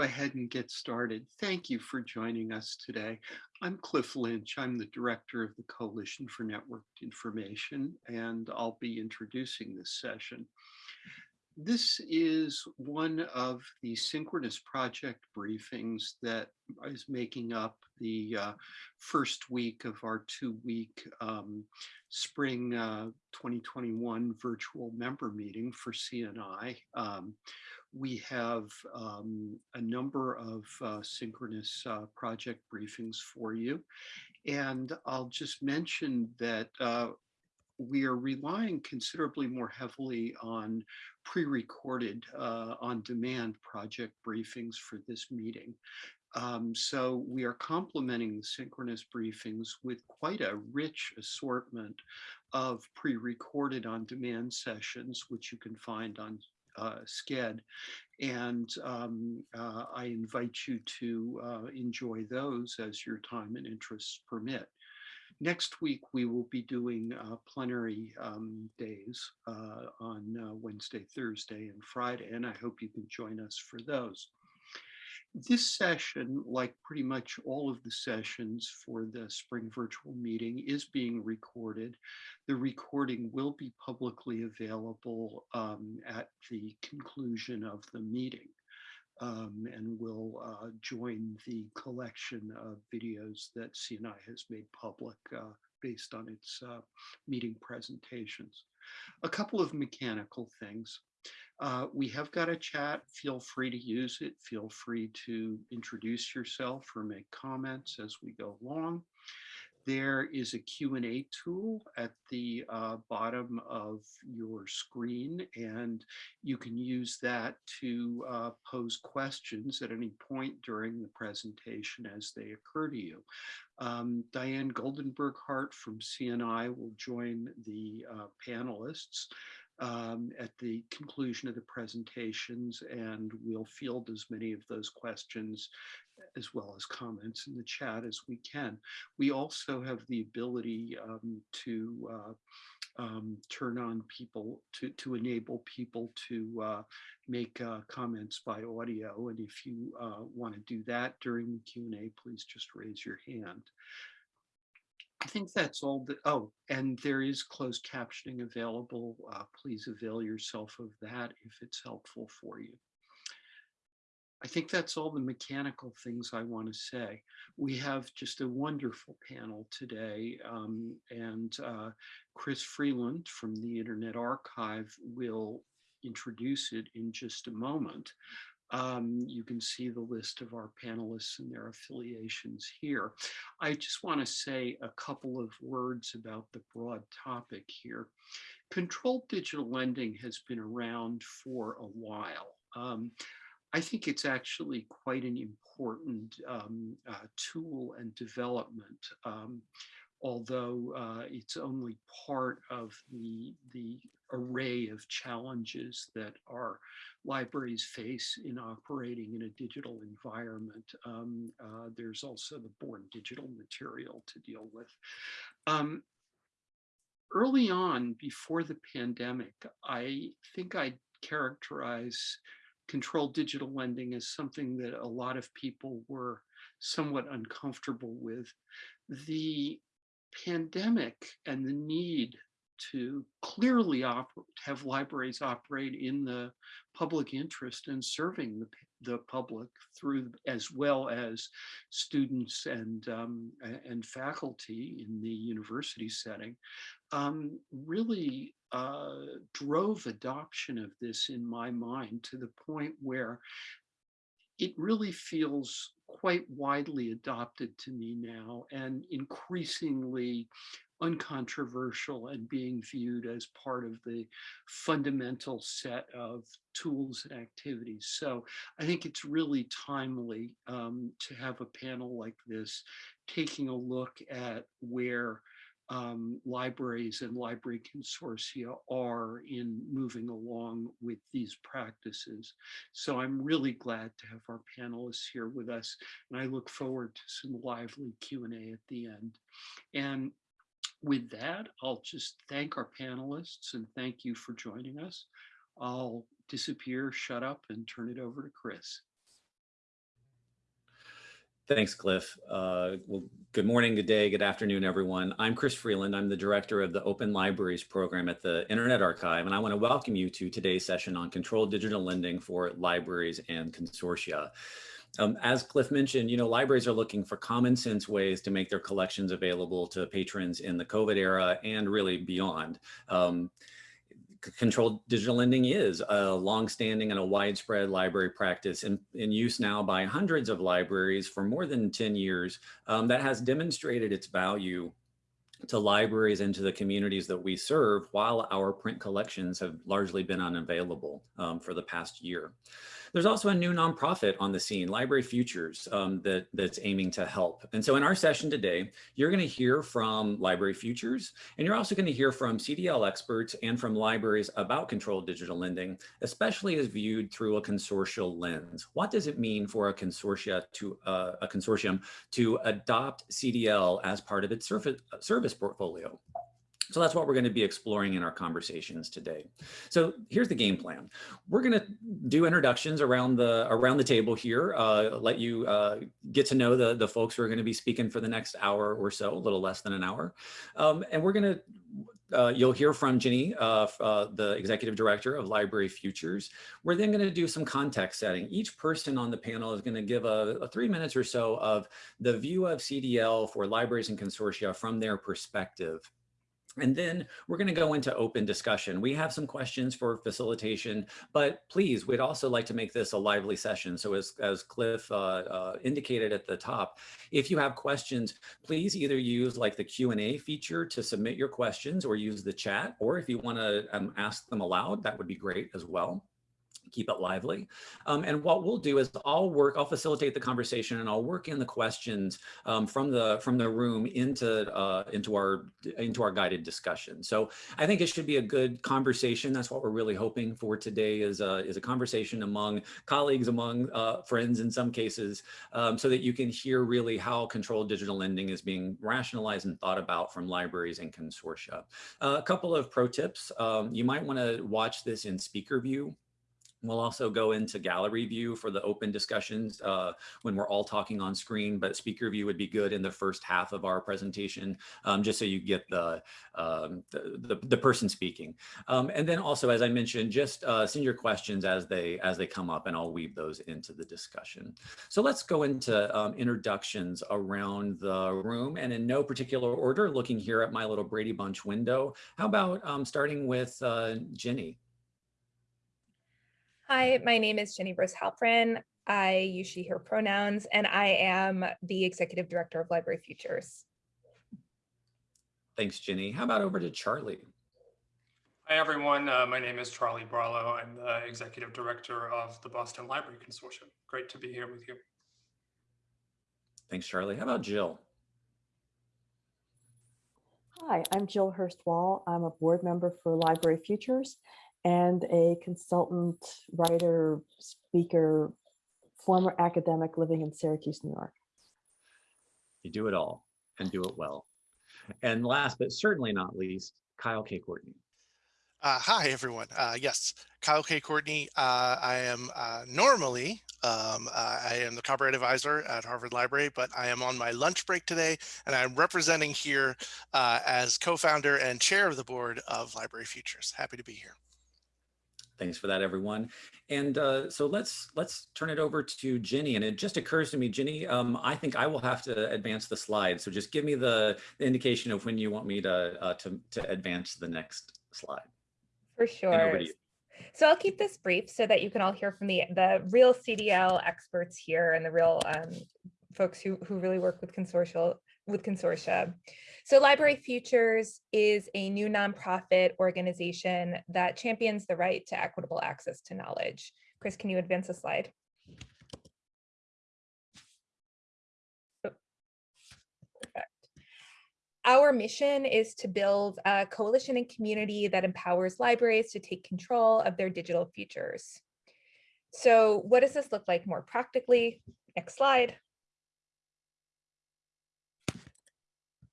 go ahead and get started. Thank you for joining us today. I'm Cliff Lynch. I'm the director of the Coalition for Networked Information, and I'll be introducing this session. This is one of the synchronous project briefings that is making up the uh, first week of our two-week um, spring uh, 2021 virtual member meeting for CNI. Um, we have um, a number of uh, synchronous uh, project briefings for you. And I'll just mention that uh, we are relying considerably more heavily on pre-recorded uh, on-demand project briefings for this meeting. Um, so we are complementing the synchronous briefings with quite a rich assortment of pre-recorded on-demand sessions, which you can find on uh, Sched. And um, uh, I invite you to uh, enjoy those as your time and interests permit. Next week, we will be doing uh, plenary um, days uh, on uh, Wednesday, Thursday, and Friday, and I hope you can join us for those. This session, like pretty much all of the sessions for the spring virtual meeting, is being recorded. The recording will be publicly available um, at the conclusion of the meeting um, and will uh, join the collection of videos that CNI has made public uh, based on its uh, meeting presentations. A couple of mechanical things. Uh, we have got a chat. Feel free to use it. Feel free to introduce yourself or make comments as we go along. There is a Q&A tool at the uh, bottom of your screen, and you can use that to uh, pose questions at any point during the presentation as they occur to you. Um, Diane Goldenberg Hart from CNI will join the uh, panelists um, at the conclusion of the presentations and we'll field as many of those questions as well as comments in the chat as we can. We also have the ability um, to uh, um, turn on people to, to enable people to uh, make uh, comments by audio. And if you uh, want to do that during the Q&A, please just raise your hand. I think that's all that, oh, and there is closed captioning available. Uh, please avail yourself of that if it's helpful for you. I think that's all the mechanical things I want to say. We have just a wonderful panel today, um, and uh, Chris Freeland from the Internet Archive will introduce it in just a moment. Um, you can see the list of our panelists and their affiliations here. I just want to say a couple of words about the broad topic here. Controlled digital lending has been around for a while. Um, I think it's actually quite an important um, uh, tool and development, um, although uh, it's only part of the, the array of challenges that our libraries face in operating in a digital environment. Um, uh, there's also the born digital material to deal with. Um, early on, before the pandemic, I think I'd characterize controlled digital lending as something that a lot of people were somewhat uncomfortable with. The pandemic and the need to clearly have libraries operate in the public interest and serving the, the public through as well as students and um, and faculty in the university setting um, really uh, drove adoption of this in my mind to the point where it really feels quite widely adopted to me now and increasingly uncontroversial and being viewed as part of the fundamental set of tools and activities. So I think it's really timely um, to have a panel like this taking a look at where um, libraries and library consortia are in moving along with these practices. So I'm really glad to have our panelists here with us, and I look forward to some lively Q&A at the end. And with that, I'll just thank our panelists and thank you for joining us. I'll disappear, shut up, and turn it over to Chris. Thanks, Cliff. Uh, well, good morning, good day, good afternoon, everyone. I'm Chris Freeland. I'm the director of the Open Libraries program at the Internet Archive, and I want to welcome you to today's session on controlled digital lending for libraries and consortia. Um, as Cliff mentioned, you know, libraries are looking for common sense ways to make their collections available to patrons in the COVID era and really beyond. Um, controlled digital lending is a longstanding and a widespread library practice in, in use now by hundreds of libraries for more than 10 years um, that has demonstrated its value to libraries and to the communities that we serve while our print collections have largely been unavailable um, for the past year. There's also a new nonprofit on the scene, Library Futures, um, that, that's aiming to help. And so in our session today, you're going to hear from Library Futures, and you're also going to hear from CDL experts and from libraries about controlled digital lending, especially as viewed through a consortial lens. What does it mean for a consortia to uh, a consortium to adopt CDL as part of its service, service portfolio? So that's what we're going to be exploring in our conversations today. So here's the game plan. We're going to do introductions around the around the table here, uh, let you uh, get to know the, the folks who are going to be speaking for the next hour or so, a little less than an hour. Um, and we're going to uh, you'll hear from Ginny, uh, uh, the executive director of Library Futures. We're then going to do some context setting. Each person on the panel is going to give a, a, three minutes or so of the view of CDL for libraries and consortia from their perspective. And then we're going to go into open discussion. We have some questions for facilitation, but please, we'd also like to make this a lively session. So as, as Cliff uh, uh, indicated at the top, if you have questions, please either use like the Q&A feature to submit your questions or use the chat, or if you want to um, ask them aloud, that would be great as well keep it lively. Um, and what we'll do is I'll work, I'll facilitate the conversation and I'll work in the questions um, from the from the room into uh, into our into our guided discussion. So I think it should be a good conversation. That's what we're really hoping for today is a, is a conversation among colleagues, among uh, friends in some cases, um, so that you can hear really how controlled digital lending is being rationalized and thought about from libraries and consortia. Uh, a couple of pro tips. Um, you might want to watch this in speaker view We'll also go into gallery view for the open discussions uh, when we're all talking on screen, but speaker view would be good in the first half of our presentation, um, just so you get the, um, the, the, the, person speaking. Um, and then also, as I mentioned, just uh, send your questions as they, as they come up and I'll weave those into the discussion. So let's go into um, introductions around the room and in no particular order, looking here at my little Brady Bunch window. How about um, starting with uh, Ginny? Hi, my name is Jenny Rose Halprin. I use she, her pronouns, and I am the Executive Director of Library Futures. Thanks, Jenny. How about over to Charlie? Hi, everyone. Uh, my name is Charlie Barlow. I'm the Executive Director of the Boston Library Consortium. Great to be here with you. Thanks, Charlie. How about Jill? Hi, I'm Jill Hurst-Wahl. I'm a board member for Library Futures and a consultant, writer, speaker, former academic living in Syracuse, New York. You do it all and do it well. And last but certainly not least, Kyle K. Courtney. Uh, hi, everyone. Uh, yes, Kyle K. Courtney. Uh, I am uh, normally, um, uh, I am the copyright advisor at Harvard Library, but I am on my lunch break today, and I'm representing here uh, as co-founder and chair of the board of Library Futures. Happy to be here. Thanks for that, everyone. And uh, so let's let's turn it over to Ginny. And it just occurs to me, Ginny, um, I think I will have to advance the slide. So just give me the, the indication of when you want me to, uh, to, to advance the next slide. For sure. So I'll keep this brief so that you can all hear from the, the real CDL experts here and the real um, folks who, who really work with consortial with consortia. So Library Futures is a new nonprofit organization that champions the right to equitable access to knowledge. Chris, can you advance a slide? Our mission is to build a coalition and community that empowers libraries to take control of their digital futures. So what does this look like more practically? Next slide.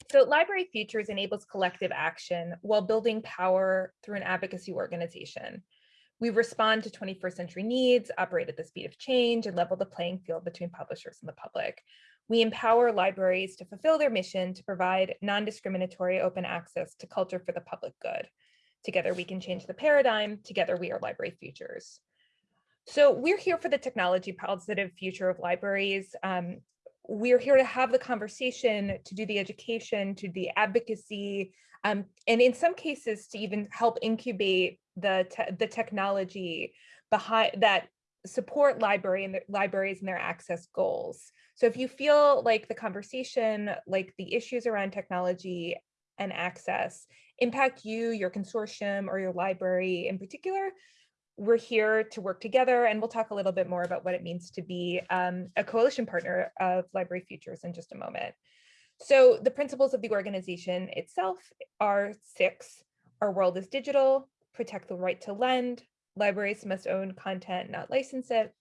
So Library Futures enables collective action while building power through an advocacy organization. We respond to 21st century needs, operate at the speed of change, and level the playing field between publishers and the public. we empower libraries to fulfill their mission to provide non-discriminatory open access to culture for the public good. Together we can change the paradigm, together we are library futures. So we're here for the technology positive future of libraries. Um, we're here to have the conversation, to do the education, to the advocacy, um, and in some cases to even help incubate the, te the technology behind that support library and the libraries and their access goals. So if you feel like the conversation, like the issues around technology and access impact you, your consortium, or your library in particular, we're here to work together and we'll talk a little bit more about what it means to be um, a coalition partner of Library Futures in just a moment. So the principles of the organization itself are six. Our world is digital, protect the right to lend, libraries must own content, not license it,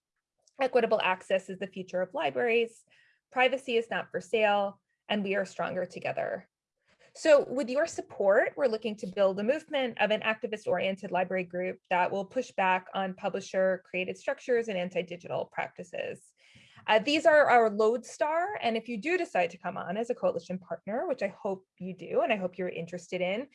equitable access is the future of libraries, privacy is not for sale, and we are stronger together. So with your support, we're looking to build a movement of an activist-oriented library group that will push back on publisher-created structures and anti-digital practices. Uh, these are our lodestar, and if you do decide to come on as a coalition partner, which I hope you do, and I hope you're interested in,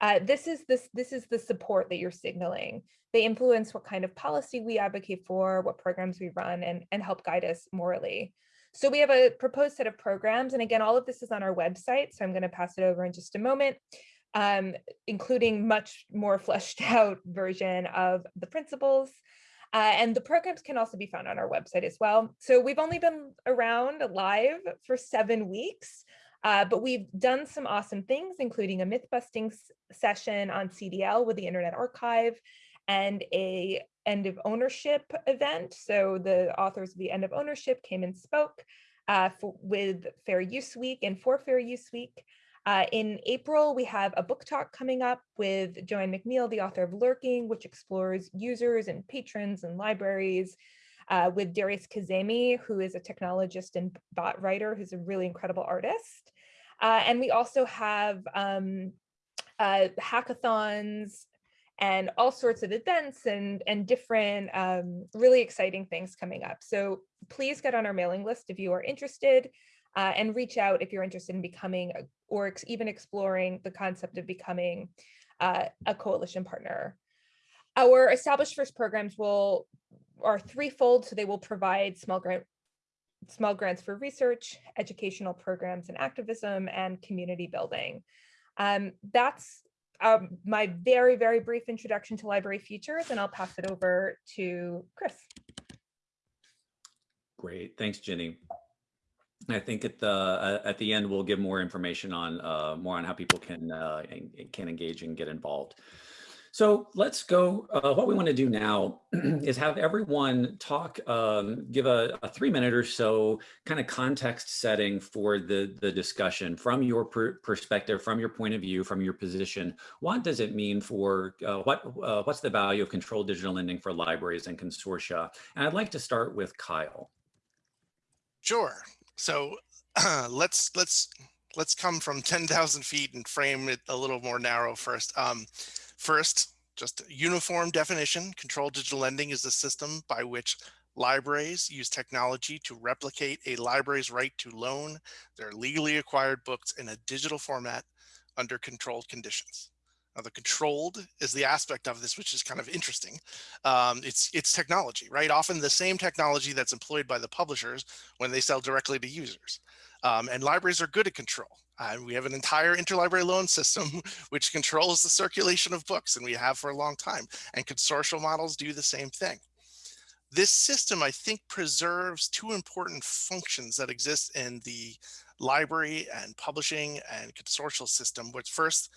uh, this is this this is the support that you're signaling. They influence what kind of policy we advocate for, what programs we run, and, and help guide us morally. So we have a proposed set of programs. And again, all of this is on our website. So I'm going to pass it over in just a moment, um, including much more fleshed out version of the principles. Uh, and the programs can also be found on our website as well. So we've only been around live for seven weeks, uh, but we've done some awesome things, including a myth busting session on CDL with the Internet Archive and a end of ownership event. So the authors of the end of ownership came and spoke uh, for, with Fair Use Week and for Fair Use Week. Uh, in April, we have a book talk coming up with Joanne McNeil, the author of Lurking, which explores users and patrons and libraries, uh, with Darius Kazemi, who is a technologist and bot writer, who's a really incredible artist. Uh, and we also have um, uh, hackathons and all sorts of events and, and different um, really exciting things coming up. So please get on our mailing list if you are interested uh, and reach out if you're interested in becoming or ex even exploring the concept of becoming uh, a coalition partner. Our established first programs will are threefold, so they will provide small grant small grants for research, educational programs and activism, and community building. Um, that's um, my very, very brief introduction to Library Futures, and I'll pass it over to Chris. Great, thanks, Jenny. I think at the uh, at the end we'll give more information on uh, more on how people can uh, can engage and get involved. So let's go. Uh, what we want to do now is have everyone talk, um, give a, a, three minute or so kind of context setting for the, the discussion from your per perspective, from your point of view, from your position. What does it mean for uh, what uh, what's the value of controlled digital lending for libraries and consortia? And I'd like to start with Kyle. Sure. So let's let's let's come from 10,000 feet and frame it a little more narrow first. Um, First, just a uniform definition, controlled digital lending is the system by which libraries use technology to replicate a library's right to loan their legally acquired books in a digital format under controlled conditions. Now, the controlled is the aspect of this, which is kind of interesting. Um, it's, it's technology, right? Often the same technology that's employed by the publishers when they sell directly to users. Um, and libraries are good at control. Uh, we have an entire interlibrary loan system which controls the circulation of books and we have for a long time and consortial models do the same thing. This system, I think, preserves two important functions that exist in the library and publishing and consortial system, which first,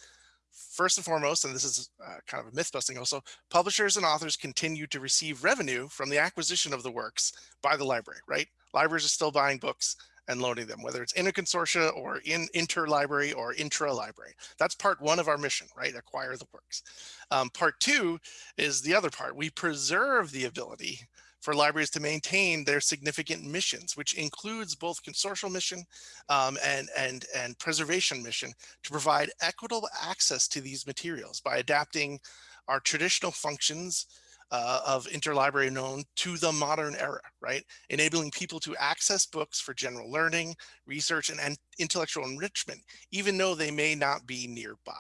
first and foremost, and this is uh, kind of a myth busting also, publishers and authors continue to receive revenue from the acquisition of the works by the library, right? Libraries are still buying books and loading them, whether it's in a consortia or in inter-library or intra-library. That's part one of our mission, right? Acquire the works. Um, part two is the other part. We preserve the ability for libraries to maintain their significant missions, which includes both consortial mission um, and, and, and preservation mission to provide equitable access to these materials by adapting our traditional functions uh, of interlibrary loan to the modern era, right? Enabling people to access books for general learning, research, and, and intellectual enrichment, even though they may not be nearby.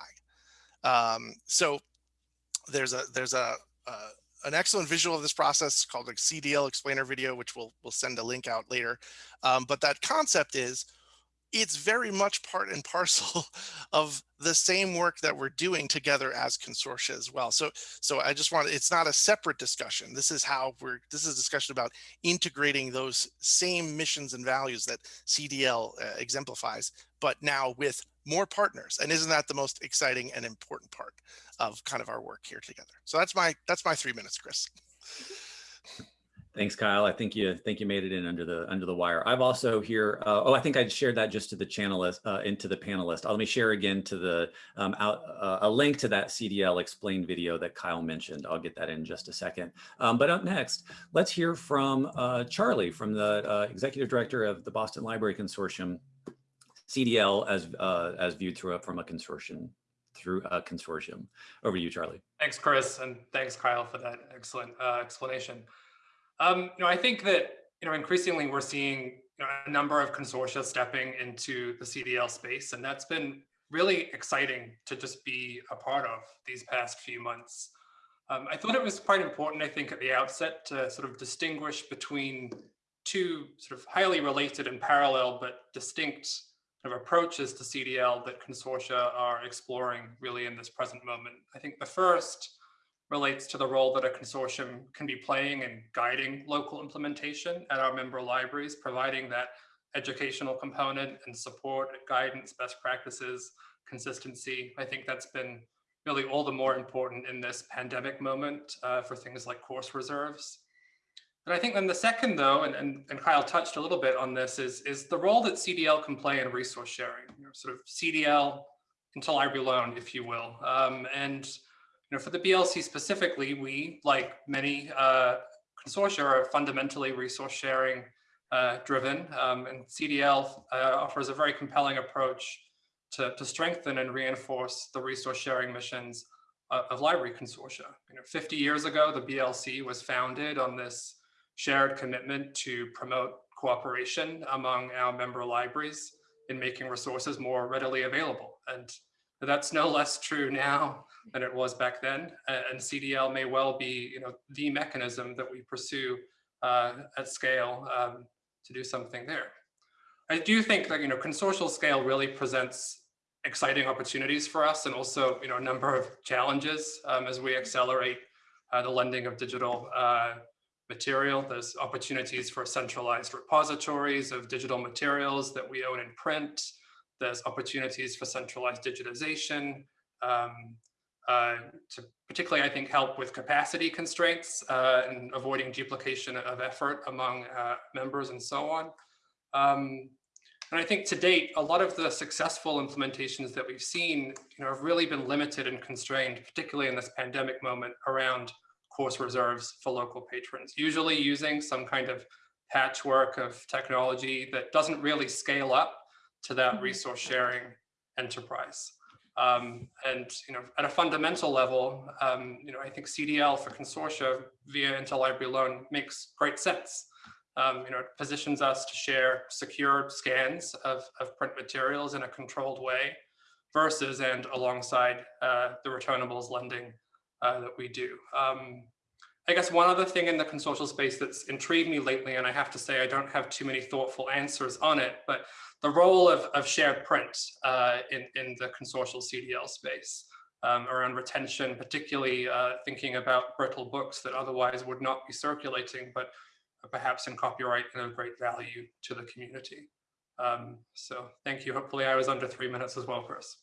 Um, so there's a there's a, a an excellent visual of this process called a CDL explainer video, which we'll, we'll send a link out later. Um, but that concept is it's very much part and parcel of the same work that we're doing together as consortia as well. So, so I just want, it's not a separate discussion. This is how we're, this is a discussion about integrating those same missions and values that CDL uh, exemplifies, but now with more partners. And isn't that the most exciting and important part of kind of our work here together? So that's my, that's my three minutes, Chris. Thanks, Kyle. I think you think you made it in under the under the wire. I've also here. Uh, oh, I think I shared that just to the channelist, uh, into the panelist. let me share again to the um, out, uh, a link to that CDL explained video that Kyle mentioned. I'll get that in just a second. Um, but up next, let's hear from uh, Charlie, from the uh, executive director of the Boston Library Consortium, CDL as uh, as viewed through from a consortium through a consortium. Over to you, Charlie. Thanks, Chris, and thanks, Kyle, for that excellent explanation. Um, you know, I think that you know increasingly we're seeing you know, a number of consortia stepping into the CDL space, and that's been really exciting to just be a part of these past few months. Um, I thought it was quite important, I think, at the outset to sort of distinguish between two sort of highly related and parallel but distinct of approaches to CDL that consortia are exploring really in this present moment. I think the first relates to the role that a consortium can be playing in guiding local implementation at our member libraries, providing that educational component and support, guidance, best practices, consistency. I think that's been really all the more important in this pandemic moment uh, for things like course reserves. And I think then the second though, and, and, and Kyle touched a little bit on this, is, is the role that CDL can play in resource sharing, you know, sort of CDL interlibrary loan, if you will. Um, and you know, for the BLC specifically, we, like many uh, consortia, are fundamentally resource sharing uh, driven, um, and CDL uh, offers a very compelling approach to, to strengthen and reinforce the resource sharing missions uh, of library consortia. You know, 50 years ago, the BLC was founded on this shared commitment to promote cooperation among our member libraries in making resources more readily available. And that's no less true now than it was back then. And CDL may well be, you know, the mechanism that we pursue uh, at scale um, to do something there. I do think that, you know, consortial scale really presents exciting opportunities for us and also, you know, a number of challenges um, as we accelerate uh, the lending of digital uh, material. There's opportunities for centralized repositories of digital materials that we own in print. There's opportunities for centralized digitization, um, uh, to particularly, I think, help with capacity constraints uh, and avoiding duplication of effort among uh, members and so on. Um, and I think to date, a lot of the successful implementations that we've seen you know, have really been limited and constrained, particularly in this pandemic moment around course reserves for local patrons, usually using some kind of patchwork of technology that doesn't really scale up to that mm-hmm. resource sharing enterprise. Um, and you know, at a fundamental level, um, you know, I think CDL for consortia via interlibrary loan makes great sense. Um, you know, it positions us to share secure scans of, of print materials in a controlled way versus and alongside uh, the returnables lending uh, that we do. Um, I guess one other thing in the consortial space that's intrigued me lately, and I have to say I don't have too many thoughtful answers on it, but the role of, of shared print uh, in, in the consortial CDL space um, around retention, particularly uh, thinking about brittle books that otherwise would not be circulating, but perhaps in copyright and of great value to the community. Um, so thank you. Hopefully I was under three minutes as well, Chris.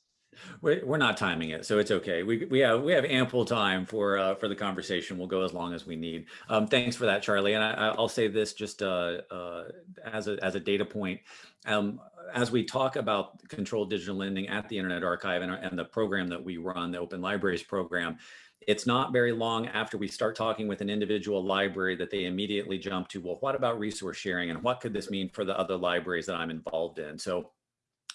We're not timing it, so it's okay. We we have we have ample time for uh, for the conversation. We'll go as long as we need. Um, thanks for that, Charlie. And I, will say this just uh, uh, as a as a data point. Um, as we talk about controlled digital lending at the Internet Archive and, and the program that we run, the Open Libraries program, it's not very long after we start talking with an individual library that they immediately jump to, well, what about resource sharing and what could this mean for the other libraries that I'm involved in? So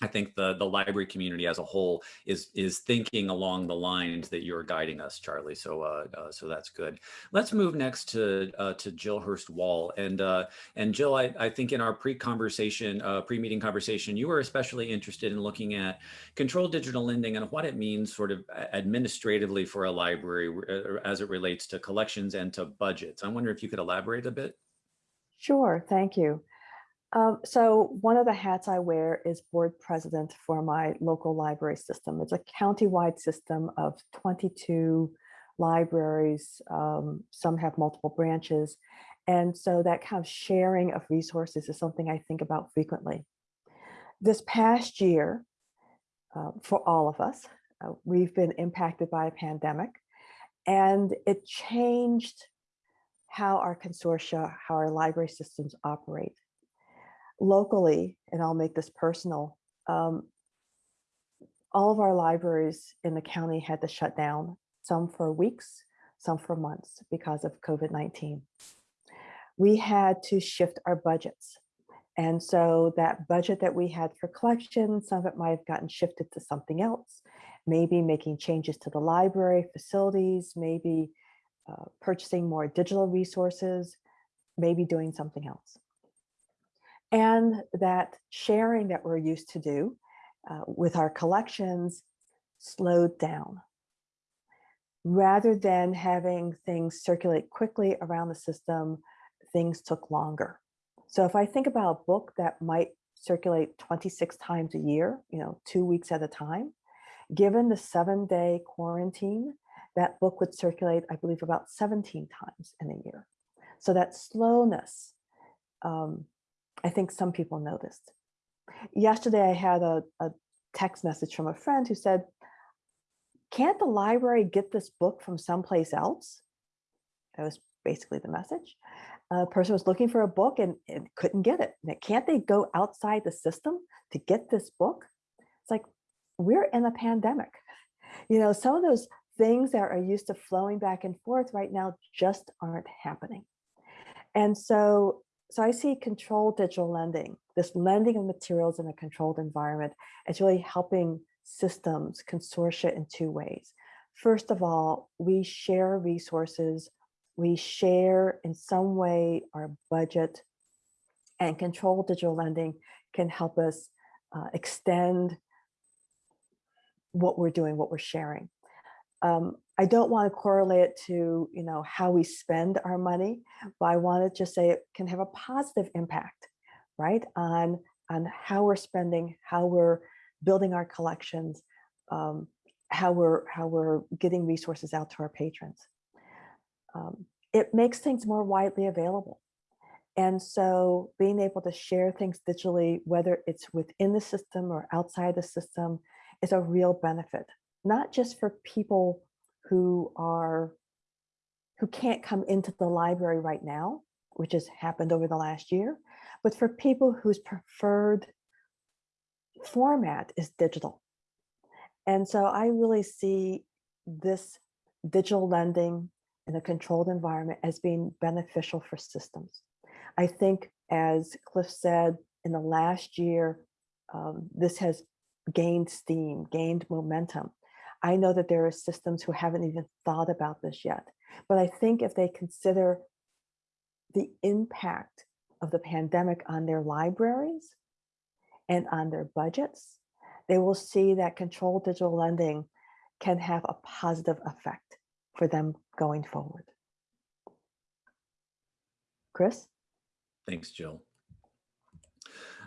I think the, the library community as a whole is, is thinking along the lines that you're guiding us, Charlie. So, uh, uh, so that's good. Let's move next to, uh, to Jill Hurst Wahl. And, uh, and Jill, I, I think in our pre-conversation, uh, pre-meeting conversation, you were especially interested in looking at controlled digital lending and what it means sort of administratively for a library uh, as it relates to collections and to budgets. I wonder if you could elaborate a bit. Sure, thank you. Um, so one of the hats I wear is board president for my local library system. It's a county-wide system of 22 libraries. Um, some have multiple branches. And so that kind of sharing of resources is something I think about frequently. This past year, uh, for all of us, uh, we've been impacted by a pandemic and it changed how our consortia, how our library systems operate locally, and I'll make this personal, um, all of our libraries in the county had to shut down, some for weeks, some for months because of COVID-19. We had to shift our budgets. And so that budget that we had for collection, some of it might have gotten shifted to something else, maybe making changes to the library facilities, maybe uh, purchasing more digital resources, maybe doing something else and that sharing that we're used to do uh, with our collections slowed down. Rather than having things circulate quickly around the system, things took longer. So if I think about a book that might circulate 26 times a year, you know, two weeks at a time, given the seven day quarantine, that book would circulate, I believe, about 17 times in a year. So that slowness um, I think some people noticed. Yesterday, I had a, a text message from a friend who said, can't the library get this book from someplace else? That was basically the message. A person was looking for a book and, and couldn't get it. Can't they go outside the system to get this book? It's like, we're in a pandemic. You know, some of those things that are used to flowing back and forth right now just aren't happening. And so so I see controlled digital lending, this lending of materials in a controlled environment as really helping systems consortia in two ways. First of all, we share resources, we share in some way our budget and controlled digital lending can help us uh, extend what we're doing, what we're sharing. Um, I don't want to correlate it to, you know, how we spend our money, but I want to just say it can have a positive impact, right, on, on how we're spending, how we're building our collections, um, how we're how we're getting resources out to our patrons. Um, it makes things more widely available. And so being able to share things digitally, whether it's within the system or outside the system, is a real benefit, not just for people who are who can't come into the library right now, which has happened over the last year, but for people whose preferred format is digital. And so I really see this digital lending in a controlled environment as being beneficial for systems. I think, as Cliff said, in the last year, um, this has gained steam, gained momentum. I know that there are systems who haven't even thought about this yet, but I think if they consider the impact of the pandemic on their libraries and on their budgets, they will see that controlled digital lending can have a positive effect for them going forward. Chris? Thanks, Jill.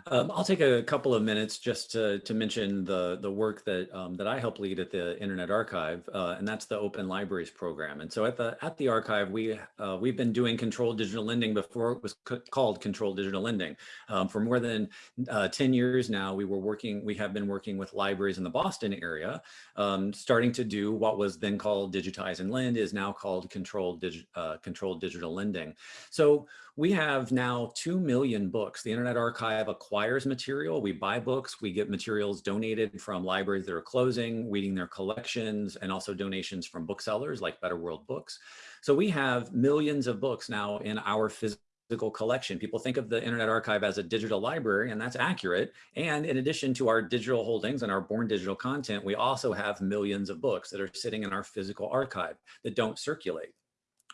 Um, I'll take a couple of minutes just to, to mention the, the work that, um, that I help lead at the Internet Archive, uh, and that's the Open Libraries program. And so at the, at the archive, we, uh, we've been doing controlled digital lending before it was called controlled digital lending. Um, for more than uh, 10 years now, we were working, we have been working with libraries in the Boston area, um, starting to do what was then called Digitize and Lend is now called controlled, digi uh, controlled digital lending. So we have now 2 million books. The Internet Archive acquires material. We buy books. We get materials donated from libraries that are closing, weeding their collections, and also donations from booksellers like Better World Books. So we have millions of books now in our physical physical collection. People think of the Internet Archive as a digital library, and that's accurate. And in addition to our digital holdings and our born digital content, we also have millions of books that are sitting in our physical archive that don't circulate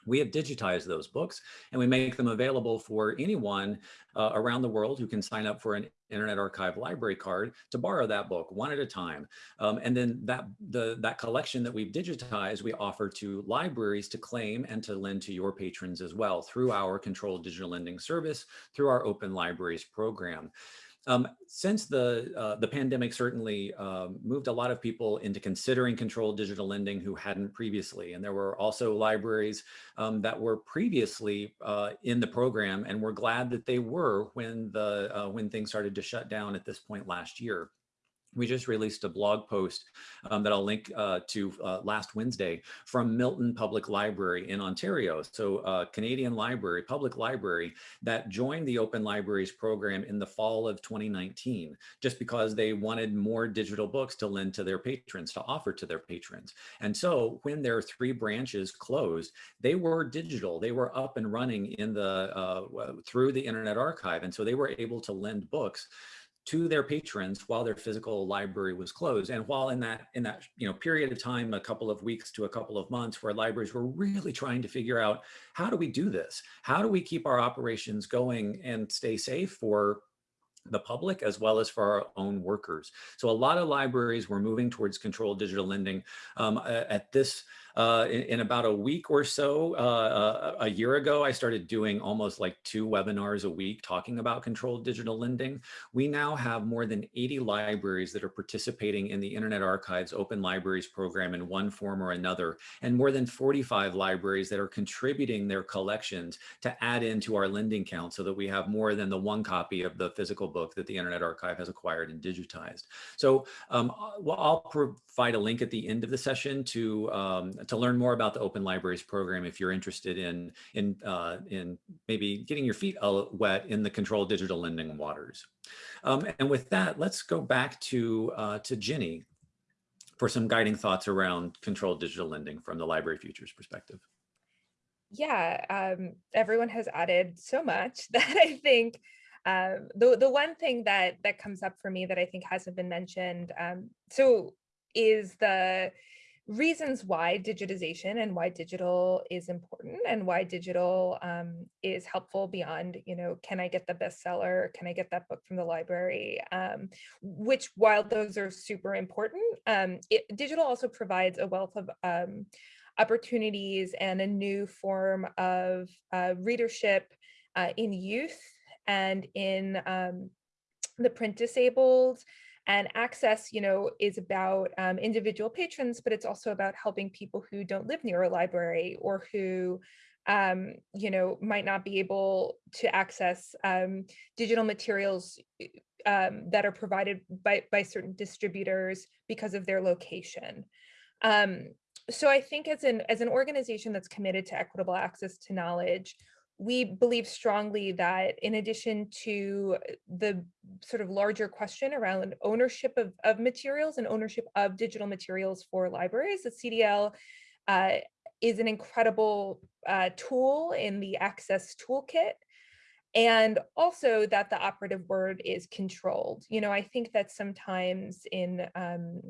we have digitized those books and we make them available for anyone uh, around the world who can sign up for an Internet Archive library card to borrow that book one at a time. Um, and then that, the, that collection that we've digitized, we offer to libraries to claim and to lend to your patrons as well through our controlled digital lending service, through our open libraries program. Um, since the uh, the pandemic certainly um, moved a lot of people into considering controlled digital lending who hadn't previously, and there were also libraries um, that were previously uh, in the program, and we're glad that they were when the uh, when things started to shut down at this point last year we just released a blog post um, that I'll link uh, to uh, last Wednesday from Milton Public Library in Ontario. So uh, Canadian Library, Public Library that joined the Open Libraries program in the fall of 2019, just because they wanted more digital books to lend to their patrons, to offer to their patrons. And so when their three branches closed, they were digital, they were up and running in the uh, through the Internet Archive. And so they were able to lend books to their patrons while their physical library was closed. And while in that in that you know period of time, a couple of weeks to a couple of months, where libraries were really trying to figure out how do we do this? How do we keep our operations going and stay safe for the public as well as for our own workers. So a lot of libraries were moving towards controlled digital lending. Um, at this uh, in, in, about a week or so, uh, a, a year ago, I started doing almost like two webinars a week talking about controlled digital lending. We now have more than 80 libraries that are participating in the Internet Archive's Open Libraries program in one form or another, and more than 45 libraries that are contributing their collections to add into our lending count so that we have more than the one copy of the physical book that the Internet Archive has acquired and digitized. So um, I'll provide a link at the end of the session to um, to learn more about the Open Libraries program if you're interested in, in, uh, in maybe getting your feet wet in the controlled digital lending waters. Um, and with that, let's go back to, uh, to Ginny for some guiding thoughts around controlled digital lending from the Library Futures perspective. Yeah, um, everyone has added so much that I think um, the, the one thing that that comes up for me that I think hasn't been mentioned, um, so is the reasons why digitization and why digital is important and why digital um, is helpful beyond, you know, can I get the bestseller? Can I get that book from the library? Um, which while those are super important, um, it, digital also provides a wealth of um, opportunities and a new form of uh, readership uh, in youth and in um, the print disabled and access, you know, is about um, individual patrons, but it's also about helping people who don't live near a library or who um, you know, might not be able to access um, digital materials um, that are provided by, by certain distributors because of their location. Um, so I think as an, as an organization that's committed to equitable access to knowledge, we believe strongly that in addition to the sort of larger question around ownership of, of materials and ownership of digital materials for libraries, the CDL uh, is an incredible uh, tool in the access toolkit and also that the operative word is controlled. You know, I think that sometimes in um,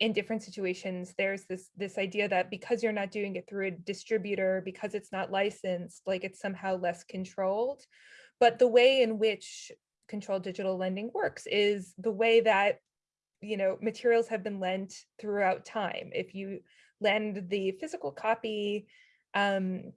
in different situations, there's this this idea that because you're not doing it through a distributor, because it's not licensed, like it's somehow less controlled. But the way in which controlled digital lending works is the way that you know materials have been lent throughout time. If you lend the physical copy, um,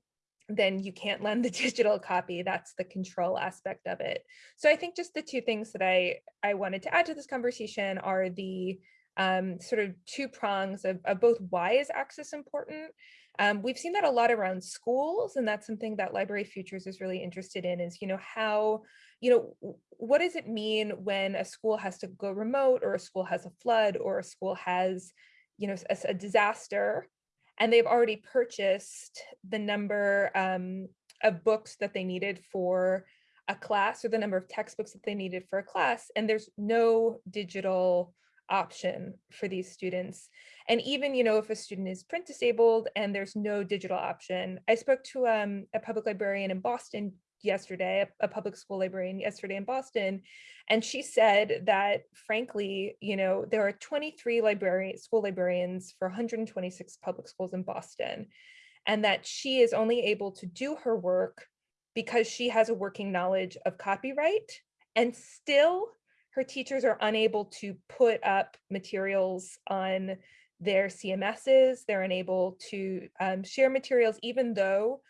then you can't lend the digital copy. That's the control aspect of it. So I think just the two things that I, I wanted to add to this conversation are the um, sort of two prongs of, of, both why is access important. Um, we've seen that a lot around schools, and that's something that Library Futures is really interested in is, you know, how, you know, what does it mean when a school has to go remote or a school has a flood or a school has, you know, a, a disaster and they've already purchased the number um, of books that they needed for a class or the number of textbooks that they needed for a class and there's no digital option for these students. And even, you know, if a student is print disabled and there's no digital option, I spoke to um, a public librarian in Boston yesterday, a, public school librarian yesterday in Boston, and she said that frankly, you know, there are 23 librarian school librarians for 126 public schools in Boston, and that she is only able to do her work because she has a working knowledge of copyright and still her teachers are unable to put up materials on their CMSs, they're unable to um, share materials even though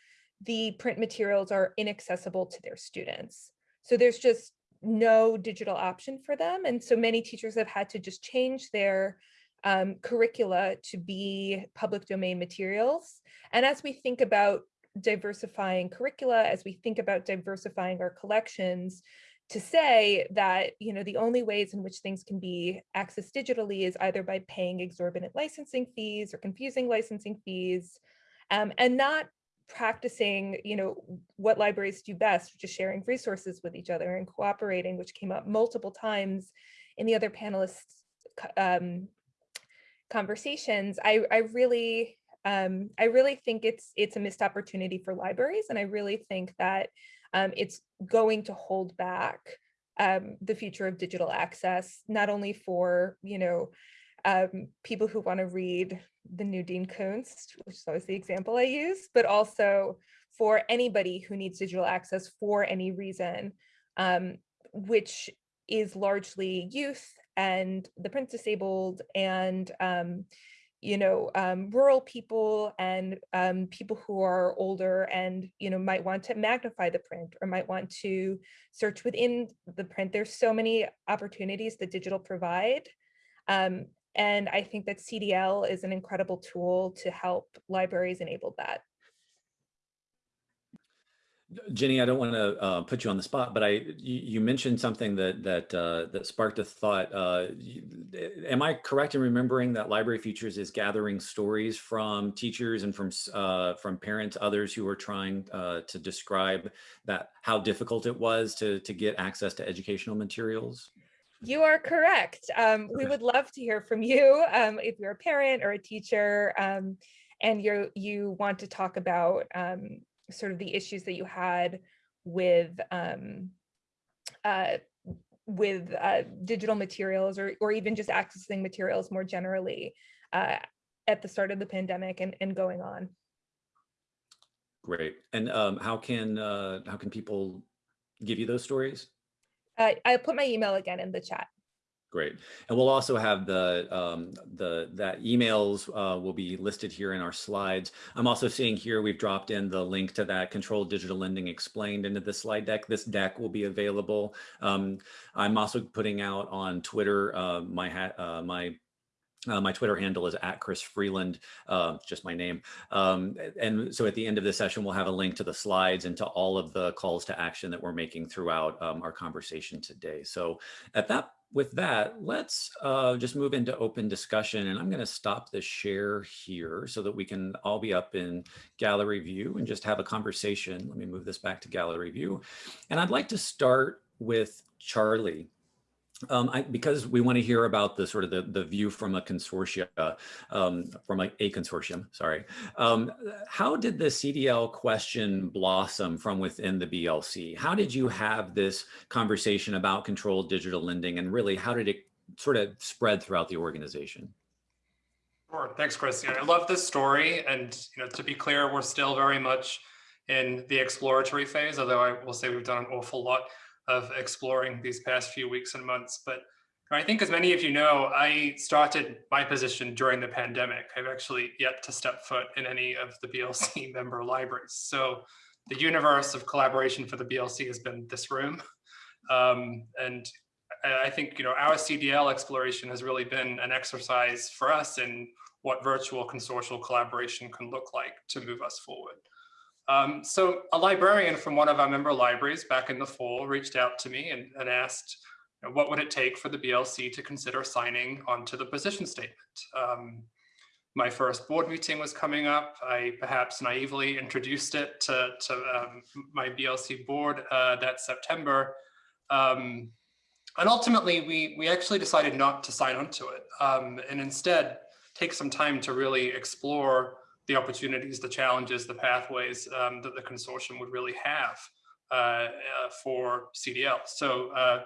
the print materials are inaccessible to their students. So there's just no digital option for them. And so many teachers have had to just change their um, curricula to be public domain materials. And as we think about diversifying curricula, as we think about diversifying our collections, to say that you know the only ways in which things can be accessed digitally is either by paying exorbitant licensing fees or confusing licensing fees um, and not practicing, you know, what libraries do best, which is sharing resources with each other and cooperating, which came up multiple times in the other panelists um, conversations, I, I really, um, I really think it's it's a missed opportunity for libraries, and I really think that um, it's going to hold back um, the future of digital access, not only for you know um, people who want to read the new Dean Koontz, which is always the example I use, but also for anybody who needs digital access for any reason, um, which is largely youth and the print disabled and um, you know, um, rural people and um, people who are older and, you know, might want to magnify the print or might want to search within the print. There's so many opportunities that digital provide. Um, and I think that CDL is an incredible tool to help libraries enable that. Jenny, I don't want to uh, put you on the spot, but I you, you mentioned something that that uh, that sparked a thought. Uh, am I correct in remembering that Library Futures is gathering stories from teachers and from uh, from parents, others who are trying uh, to describe that how difficult it was to to get access to educational materials? You are correct. Um, we would love to hear from you um, if you're a parent or a teacher um, and you you want to talk about um, sort of the issues that you had with um, uh, with uh, digital materials or, or even just accessing materials more generally uh, at the start of the pandemic and, and going on. Great. And um, how can uh, how can people give you those stories? Uh, I'll put my email again in the chat. Great. And we'll also have the um, the that emails uh, will be listed here in our slides. I'm also seeing here we've dropped in the link to that controlled digital lending explained into the slide deck. This deck will be available. Um, I'm also putting out on Twitter uh, my uh, my uh, my Twitter handle is at Chris Freeland, uh, just my name. Um, and so at the end of the session, we'll have a link to the slides and to all of the calls to action that we're making throughout um, our conversation today. So at that, with that, let's uh, just move into open discussion. And I'm going to stop the share here so that we can all be up in gallery view and just have a conversation. Let me move this back to gallery view. And I'd like to start with Charlie. Um, I, because we want to hear about the sort of the, the view from a consortia, um, from a, a, consortium, sorry. Um, how did the CDL question blossom from within the BLC? How did you have this conversation about controlled digital lending and really how did it sort of spread throughout the organization? Sure, thanks, Chris. I love this story. And you know, to be clear, we're still very much in the exploratory phase, although I will say we've done an awful lot of exploring these past few weeks and months. But I think as many of you know, I started my position during the pandemic. I've actually yet to step foot in any of the BLC member libraries. So the universe of collaboration for the BLC has been this room. Um, and I think you know our CDL exploration has really been an exercise for us in what virtual consortial collaboration can look like to move us forward. Um, so a librarian from one of our member libraries back in the fall reached out to me and, and asked, you know, what would it take for the BLC to consider signing onto the position statement? Um, my first board meeting was coming up. I perhaps naively introduced it to, to um, my BLC board uh, that September. Um, and ultimately, we, we actually decided not to sign onto it um, and instead take some time to really explore the opportunities, the challenges, the pathways um, that the consortium would really have uh, uh, for CDL. So uh,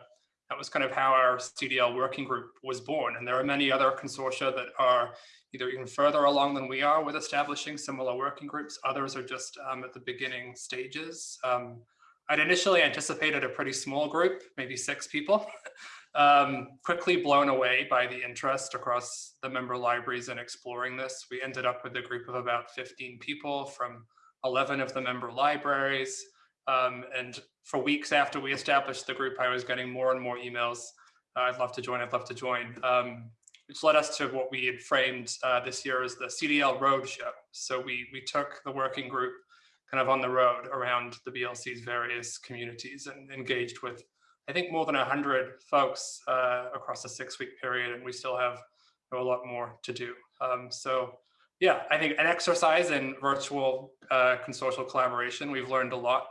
that was kind of how our CDL working group was born. And there are many other consortia that are either even further along than we are with establishing similar working groups. Others are just um, at the beginning stages. Um, I'd initially anticipated a pretty small group, maybe six people, um, quickly blown away by the interest across the member libraries in exploring this. We ended up with a group of about 15 people from 11 of the member libraries. Um, and for weeks after we established the group, I was getting more and more emails. Uh, I'd love to join, I'd love to join, um, which led us to what we had framed uh, this year as the CDL Roadshow. So we, we took the working group kind of on the road around the BLC's various communities and engaged with, I think, more than 100 folks uh, across a six week period, and we still have a lot more to do. Um, so yeah, I think an exercise in virtual uh, consortial collaboration, we've learned a lot,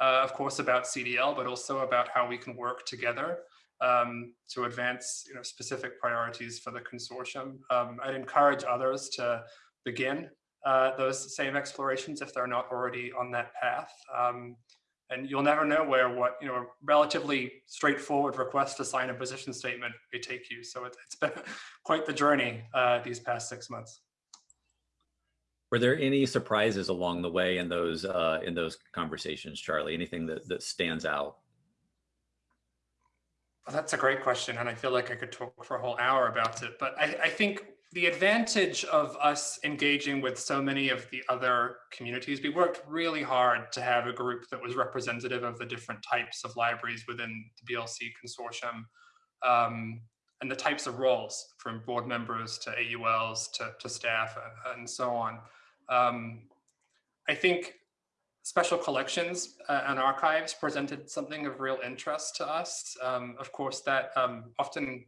uh, of course, about CDL, but also about how we can work together um, to advance you know, specific priorities for the consortium. Um, I'd encourage others to begin uh, those same explorations if they're not already on that path. Um, and you'll never know where what, you know, a relatively straightforward request to sign a position statement may take you. So it, has been quite the journey uh, these past six months. Were there any surprises along the way in those uh, in those conversations, Charlie? Anything that, that stands out? Well, that's a great question. And I feel like I could talk for a whole hour about it. But I, I think the advantage of us engaging with so many of the other communities, we worked really hard to have a group that was representative of the different types of libraries within the BLC consortium um, and the types of roles from board members to AULs to, to staff and so on. Um, I think special collections uh, and archives presented something of real interest to us. Um, of course, that um, often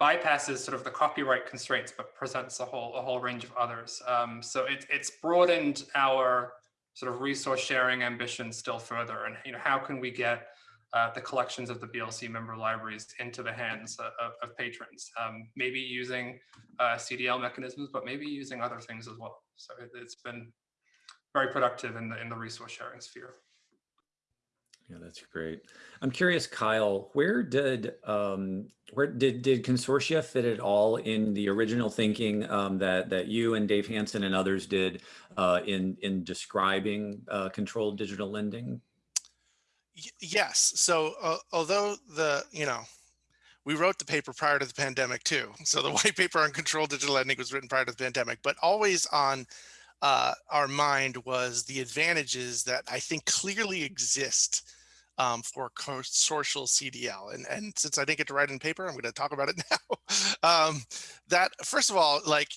bypasses sort of the copyright constraints, but presents a whole a whole range of others. Um, so it, it's broadened our sort of resource sharing ambition still further. And you know, how can we get uh, the collections of the BLC member libraries into the hands of, of patrons? Um, maybe using uh, CDL mechanisms, but maybe using other things as well. So it, it's been very productive in the in the resource sharing sphere. Yeah, that's great. I'm curious, Kyle, where did um, where did did consortia fit at all in the original thinking um, that that you and Dave Hansen and others did uh, in in describing uh, controlled digital lending? Y yes. So uh, although the you know we wrote the paper prior to the pandemic too, so the white paper on controlled digital lending was written prior to the pandemic, but always on uh, our mind was the advantages that I think clearly exist um, for consortial CDL. And, and since I didn't get to write in paper, I'm going to talk about it now. um, that first of all, like,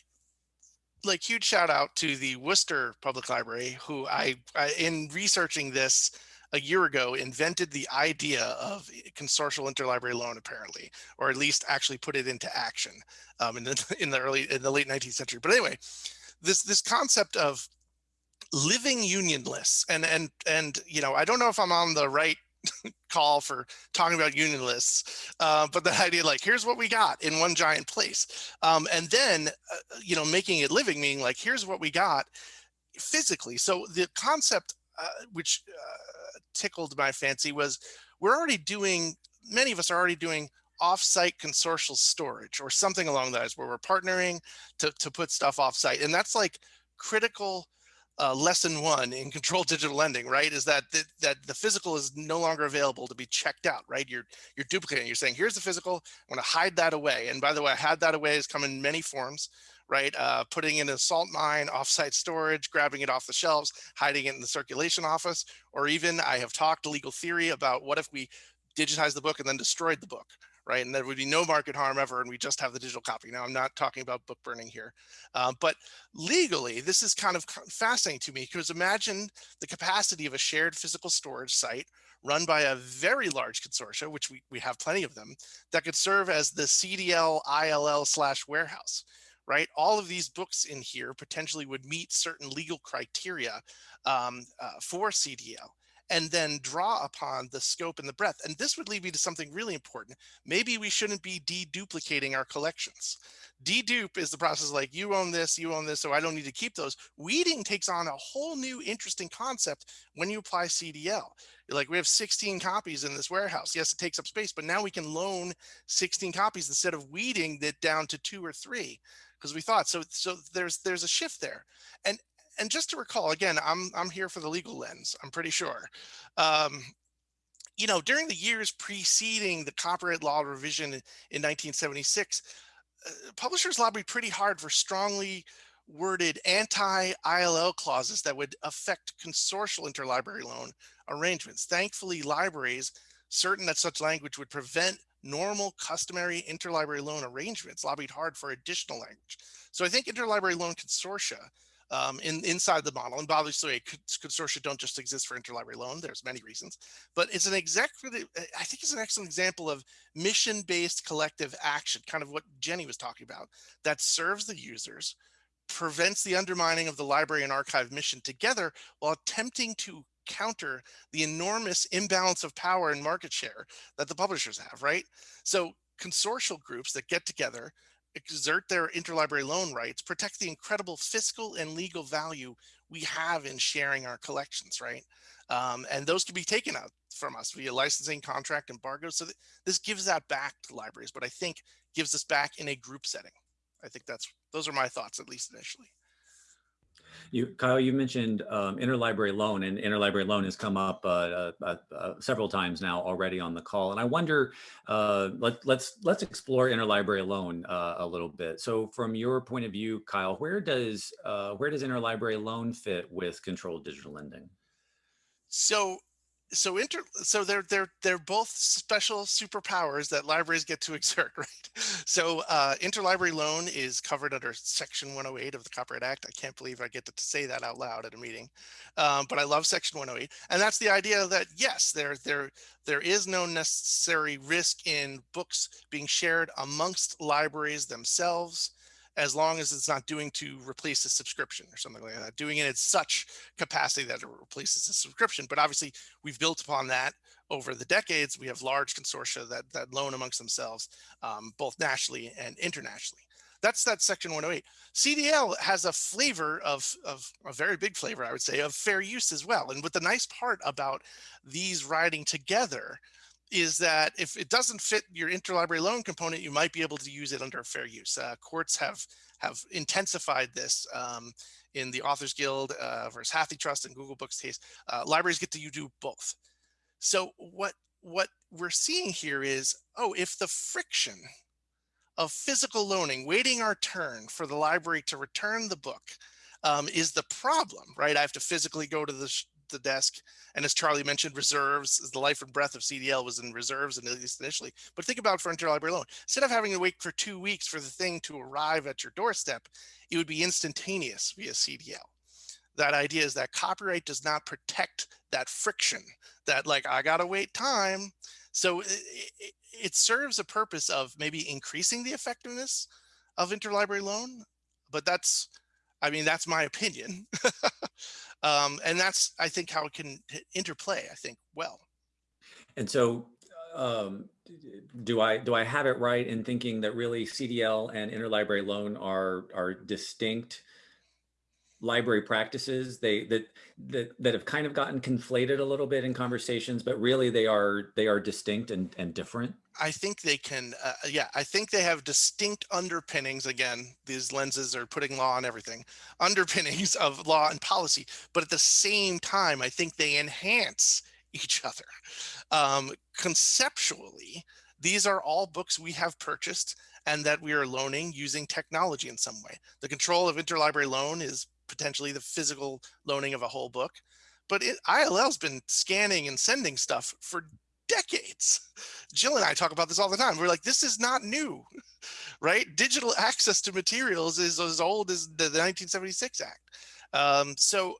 like huge shout out to the Worcester Public Library, who I, I in researching this a year ago invented the idea of consortial interlibrary loan apparently, or at least actually put it into action um, in the in the early in the late 19th century. But anyway, this this concept of living union lists and and and you know I don't know if I'm on the right call for talking about union lists, uh, but the idea like, here's what we got in one giant place. Um, and then, uh, you know, making it living, meaning like, here's what we got physically. So the concept, uh, which uh, tickled my fancy was we're already doing, many of us are already doing offsite consortial storage or something along those where we're partnering to, to put stuff offsite. And that's like critical uh, lesson one in controlled digital lending, right, is that the, that the physical is no longer available to be checked out, right? You're you're duplicating. You're saying, here's the physical. I'm going to hide that away. And by the way, I hide that away has come in many forms, right? Uh, putting in a salt mine, offsite storage, grabbing it off the shelves, hiding it in the circulation office, or even I have talked legal theory about what if we digitize the book and then destroyed the book, right? And there would be no market harm ever, and we just have the digital copy. Now, I'm not talking about book burning here, uh, but legally, this is kind of fascinating to me because imagine the capacity of a shared physical storage site run by a very large consortia, which we, we have plenty of them, that could serve as the CDL ILL slash warehouse, right? All of these books in here potentially would meet certain legal criteria um, uh, for CDL. And then draw upon the scope and the breadth. And this would lead me to something really important. Maybe we shouldn't be deduplicating our collections. Dedupe is the process like you own this, you own this, so I don't need to keep those. Weeding takes on a whole new interesting concept when you apply CDL. Like we have 16 copies in this warehouse. Yes, it takes up space, but now we can loan 16 copies instead of weeding it down to two or three because we thought so. So there's there's a shift there, and and just to recall again, I'm I'm here for the legal lens. I'm pretty sure. Um, you know, during the years preceding the copyright law revision in 1976, uh, publishers lobbied pretty hard for strongly worded anti-ILL clauses that would affect consortial interlibrary loan arrangements. Thankfully, libraries, certain that such language would prevent normal customary interlibrary loan arrangements, lobbied hard for additional language. So I think interlibrary loan consortia um, in, inside the model. And obviously, consortia don't just exist for interlibrary loan. There's many reasons, but it's an executive. I think it's an excellent example of mission-based collective action, kind of what Jenny was talking about, that serves the users, prevents the undermining of the library and archive mission together while attempting to counter the enormous imbalance of power and market share that the publishers have, right? So consortial groups that get together exert their interlibrary loan rights, protect the incredible fiscal and legal value we have in sharing our collections, right? Um, and those can be taken out from us via licensing, contract, embargo. So th this gives that back to libraries, but I think gives us back in a group setting. I think that's those are my thoughts, at least initially. You, Kyle, you mentioned um, interlibrary loan, and interlibrary loan has come up uh, uh, uh, several times now already on the call. And I wonder, uh, let, let's let's explore interlibrary loan uh, a little bit. So, from your point of view, Kyle, where does uh, where does interlibrary loan fit with controlled digital lending? So so inter so they're they're they're both special superpowers that libraries get to exert right? So uh interlibrary loan is covered under section 108 of the copyright act. I can't believe i get to say that out loud at a meeting. Um, but i love section 108 and that's the idea that yes there there there is no necessary risk in books being shared amongst libraries themselves as long as it's not doing to replace a subscription or something like that, doing it in such capacity that it replaces a subscription. But obviously we've built upon that over the decades. We have large consortia that, that loan amongst themselves, um, both nationally and internationally. That's that section 108. CDL has a flavor of, of a very big flavor, I would say, of fair use as well. And what the nice part about these riding together is that if it doesn't fit your interlibrary loan component, you might be able to use it under fair use. Uh, courts have have intensified this um, in the Authors Guild uh, versus HathiTrust and Google Books case. Uh, libraries get to you do both. So what what we're seeing here is, oh, if the friction of physical loaning, waiting our turn for the library to return the book, um, is the problem, right? I have to physically go to the the desk. And as Charlie mentioned, reserves, is the life and breath of CDL was in reserves and at least initially. But think about for interlibrary loan. Instead of having to wait for two weeks for the thing to arrive at your doorstep, it would be instantaneous via CDL. That idea is that copyright does not protect that friction, that like, I gotta wait time. So it, it, it serves a purpose of maybe increasing the effectiveness of interlibrary loan, but that's, I mean, that's my opinion. Um, and that's, I think, how it can interplay, I think, well. And so um, do I do I have it right in thinking that really CDL and interlibrary loan are are distinct library practices they that that that have kind of gotten conflated a little bit in conversations but really they are they are distinct and and different i think they can uh, yeah i think they have distinct underpinnings again these lenses are putting law on everything underpinnings of law and policy but at the same time i think they enhance each other um, conceptually these are all books we have purchased and that we are loaning using technology in some way. The control of interlibrary loan is potentially the physical loaning of a whole book. But it, ILL's been scanning and sending stuff for decades. Jill and I talk about this all the time. We're like, this is not new, right? Digital access to materials is as old as the, the 1976 Act. Um, so,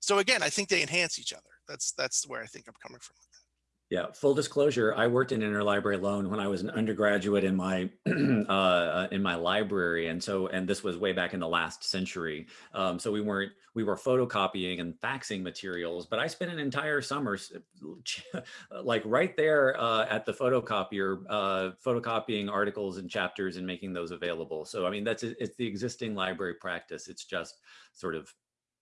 so again, I think they enhance each other. That's that's where I think I'm coming from. Yeah, full disclosure, I worked in interlibrary loan when I was an undergraduate in my uh, in my library, and so and this was way back in the last century. Um, so we weren't we were photocopying and faxing materials, but I spent an entire summer like right there uh, at the photocopier, uh, photocopying articles and chapters and making those available. So I mean that's it's the existing library practice. It's just sort of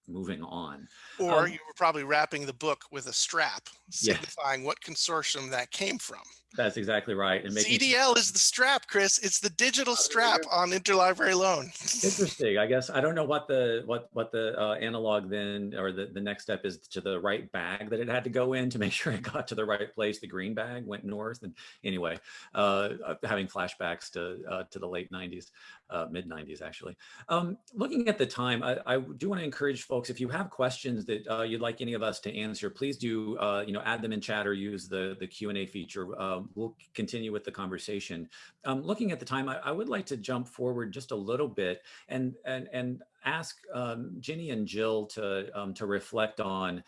moving on. Or Um, you were probably wrapping the book with a strap Yeah. signifying what consortium that came from. That's exactly right. And making CDL is the strap, Chris. It's the digital strap on interlibrary loan. Interesting. I guess I don't know what the what what the uh, analog then or the the next step is to the right bag that it had to go in to make sure it got to the right place. The green bag went north, and anyway, uh, uh, having flashbacks to uh, to the late '90s, uh, mid '90s actually. Um, looking at the time, I, I do want to encourage folks if you have questions that uh, you'd like any of us to answer, please do uh, you know add them in chat or use the the Q and A feature. Um, we'll continue with the conversation. Um, looking at the time, I, I would like to jump forward just a little bit and and and ask um, Jenny and Jill to um, to reflect on.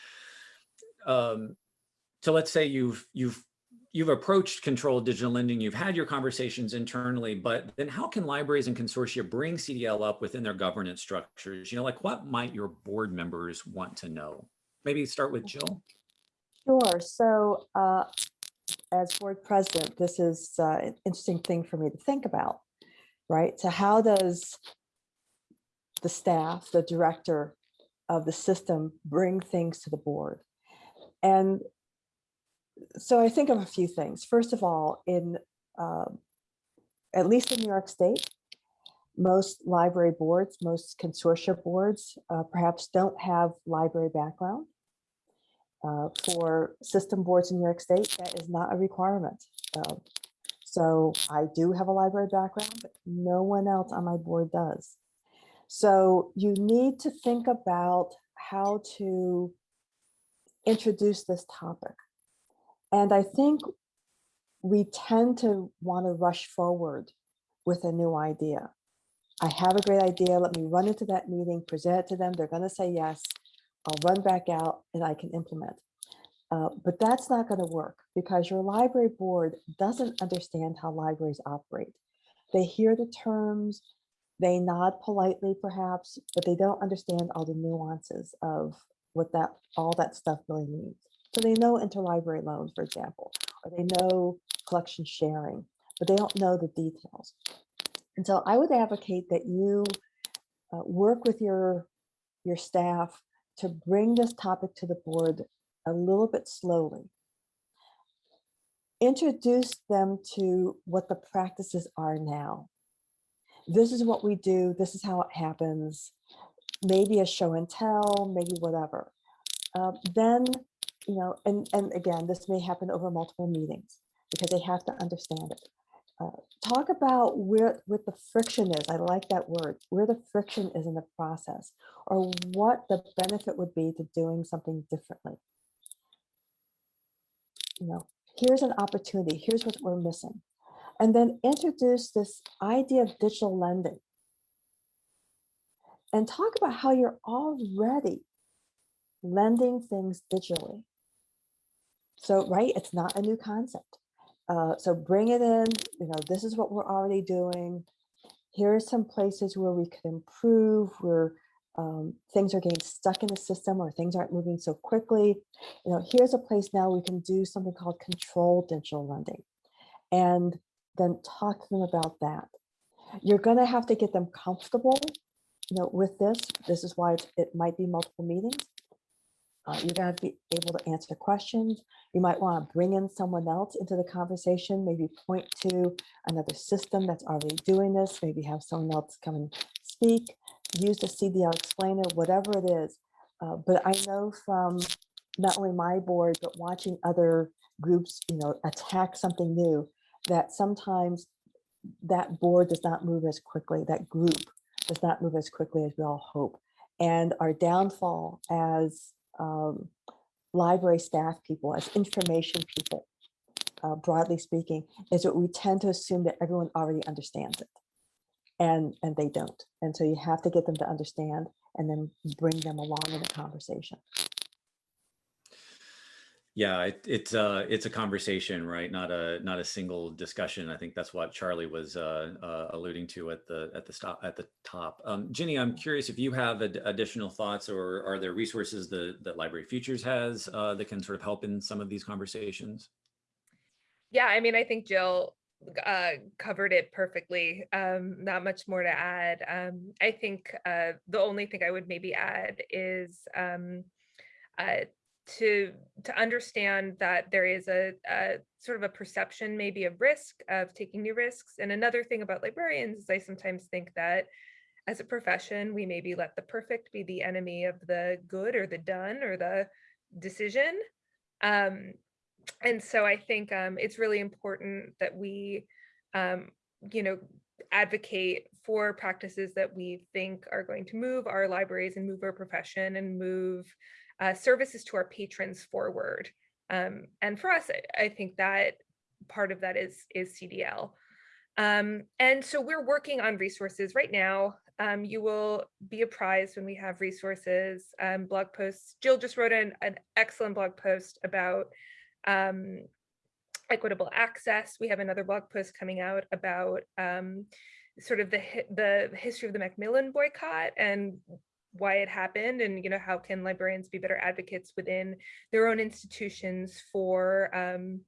Um, so let's say you've you've you've approached controlled digital lending, you've had your conversations internally, but then how can libraries and consortia bring CDL up within their governance structures? You know, like what might your board members want to know? Maybe start with Jill. Sure. So uh, as board president, this is uh, an interesting thing for me to think about, right? So how does the staff, the director of the system bring things to the board? And so I think of a few things. First of all, in um, at least in New York State, most library boards, most consortia boards, uh, perhaps don't have library background. Uh, for system boards in New York State, that is not a requirement. So I do have a library background, but no one else on my board does. So you need to think about how to introduce this topic. And I think we tend to want to rush forward with a new idea. I have a great idea. Let me run into that meeting, present it to them. They're going to say yes. I'll run back out and I can implement. Uh, but that's not going to work because your library board doesn't understand how libraries operate. They hear the terms, they nod politely perhaps, but they don't understand all the nuances of what that all that stuff really means. So they know interlibrary loans, for example, or they know collection sharing, but they don't know the details. And so I would advocate that you uh, work with your, your staff to bring this topic to the board a little bit slowly. Introduce them to what the practices are now. This is what we do. This is how it happens. Maybe a show and tell, maybe whatever. Uh, then, you know, and, and again, this may happen over multiple meetings because they have to understand it. Uh, talk about where what the friction is. I like that word, where the friction is in the process, or what the benefit would be to doing something differently. You know, here's an opportunity. Here's what we're missing, and then introduce this idea of digital lending, and talk about how you're already lending things digitally. So, right, it's not a new concept. Uh, so bring it in, you know, this is what we're already doing. Here are some places where we could improve, where um, things are getting stuck in the system or things aren't moving so quickly. You know, here's a place now we can do something called controlled digital lending and then talk to them about that. You're going to have to get them comfortable, you know, with this. This is why it might be multiple meetings. Uh, you're going to be able to answer questions. You might want to bring in someone else into the conversation, maybe point to another system that's already doing this, maybe have someone else come and speak, use the CDL explainer, whatever it is. Uh, but I know from not only my board, but watching other groups, you know, attack something new, that sometimes that board does not move as quickly, that group does not move as quickly as we all hope. And our downfall as um, library staff people, as information people, uh, broadly speaking, is that we tend to assume that everyone already understands it. And, and they don't. And so you have to get them to understand and then bring them along in the conversation. Yeah, it, it's uh it's a conversation, right? Not a not a single discussion. I think that's what Charlie was uh, uh, alluding to at the at the stop at the top. Um, Jenny, I'm curious if you have ad additional thoughts, or are there resources that that Library Futures has uh, that can sort of help in some of these conversations? Yeah, I mean, I think Jill uh, covered it perfectly. Um, not much more to add. Um, I think uh, the only thing I would maybe add is um, uh, to to understand that there is a, a, sort of a perception maybe of risk of taking new risks. And another thing about librarians is i sometimes think that as a profession we maybe let the perfect be the enemy of the good or the done or the decision. Um, and so i think um, it's really important that we um, you know advocate for practices that we think are going to move our libraries and move our profession and move uh, services to our patrons forward. Um, and for us, I, I, think that part of that is, is CDL. Um, and so we're working on resources right now. Um, you will be apprised when we have resources, um, blog posts. Jill just wrote an, an excellent blog post about um, equitable access. We have another blog post coming out about um, sort of the the history of the Macmillan boycott and why it happened and you know how can librarians be better advocates within their own institutions for um,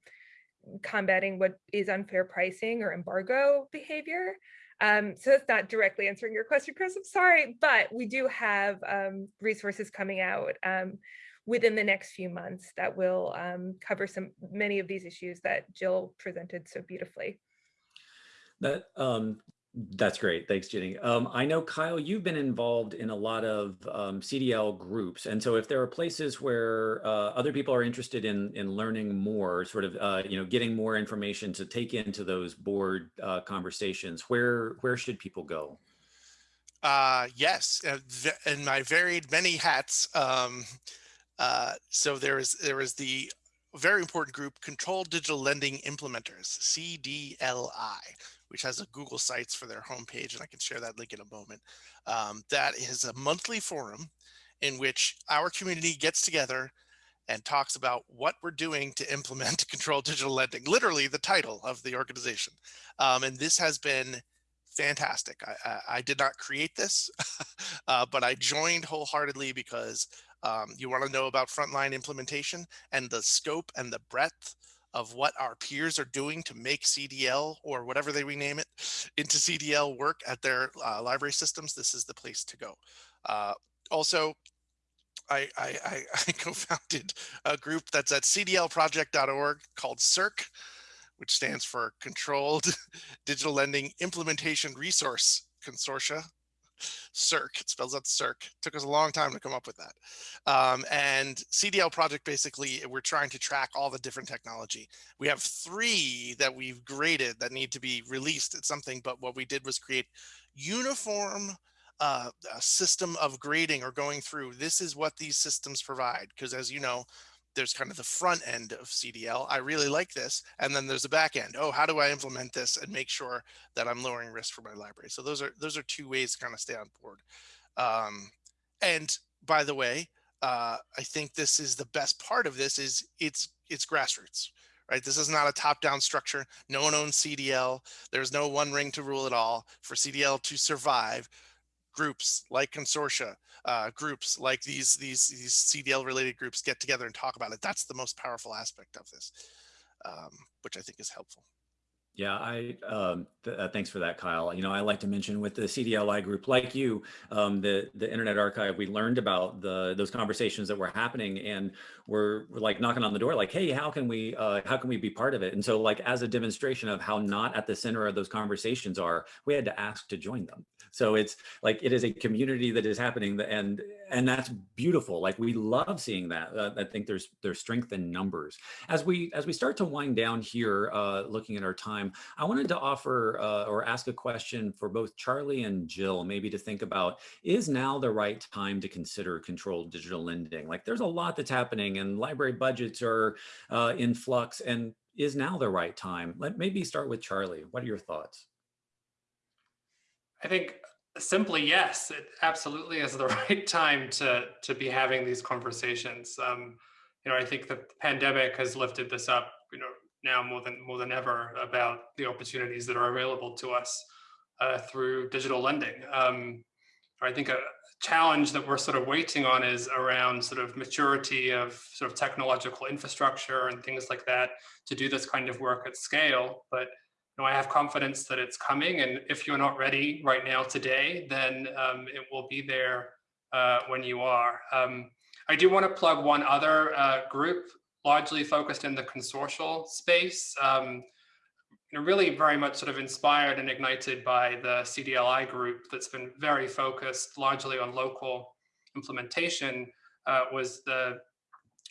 combating what is unfair pricing or embargo behavior? Um, so that's not directly answering your question chris i'm sorry but we do have um, resources coming out um, within the next few months that will um, cover some many of these issues that jill presented so beautifully. That um, that's great. Thanks, Jenny. Um, I know, Kyle, you've been involved in a lot of um, CDL groups. And so if there are places where uh, other people are interested in, in learning more, sort of, uh, you know, getting more information to take into those board uh, conversations, where, where should people go? Uh, yes, uh, in my varied many hats. Um, uh, so there is, there is the very important group, Controlled Digital Lending Implementers, CDLI which has a Google Sites for their homepage, and I can share that link in a moment. Um, that is a monthly forum in which our community gets together and talks about what we're doing to implement control digital lending, literally the title of the organization. Um, and this has been fantastic. I, I, I did not create this, uh, but I joined wholeheartedly because um, you want to know about frontline implementation and the scope and the breadth of what our peers are doing to make CDL or whatever they rename it into CDL work at their uh, library systems, this is the place to go. Uh, also, I, I, I, co-founded a group that's at cdlproject.org called CIRC, which stands for Controlled Digital Lending Implementation Resource Consortia. CIRC, it spells out CIRC. Took us a long time to come up with that. Um, and CDL project, basically, we're trying to track all the different technology. We have three that we've graded that need to be released at something, but what we did was create uniform uh, system of grading or going through. This is what these systems provide. Because as you know, there's kind of the front end of CDL. I really like this. And then there's the back end. Oh, how do I implement this and make sure that I'm lowering risk for my library? So those are those are two ways to kind of stay on board. Um, and by the way, uh, I think this is the best part of this is it's it's grassroots, right? This is not a top-down structure. No one owns CDL. There's no one ring to rule it all. For CDL to survive, groups like consortia, uh, groups like these, these, these CDL related groups get together and talk about it. That's the most powerful aspect of this, um, which I think is helpful. Yeah, I um, th uh, thanks for that, Kyle. You know, I like to mention with the CDLI group, like you, um, the the Internet Archive, we learned about the those conversations that were happening, and we're, we're like knocking on the door, like, hey, how can we uh, how can we be part of it? And so, like, as a demonstration of how not at the center of those conversations are, we had to ask to join them. So it's like it is a community that is happening, and and that's beautiful. Like we love seeing that. Uh, I think there's there's strength in numbers. As we as we start to wind down here, uh, looking at our time, I wanted to offer uh, or ask a question for both Charlie and Jill, maybe to think about: Is now the right time to consider controlled digital lending? Like there's a lot that's happening, and library budgets are uh, in flux, and is now the right time? Let maybe start with Charlie. What are your thoughts? I think simply yes, it absolutely is the right time to to be having these conversations. Um, you know, I think the pandemic has lifted this up, you know, now more than more than ever about the opportunities that are available to us uh, through digital lending. Um, I think a challenge that we're sort of waiting on is around sort of maturity of sort of technological infrastructure and things like that to do this kind of work at scale. But know, I have confidence that it's coming. And if you're not ready right now today, then um, it will be there uh, when you are. Um, I do want to plug one other uh, group largely focused in the consortial space. Um, you know, really very much sort of inspired and ignited by the CDLI group that's been very focused largely on local implementation uh, was the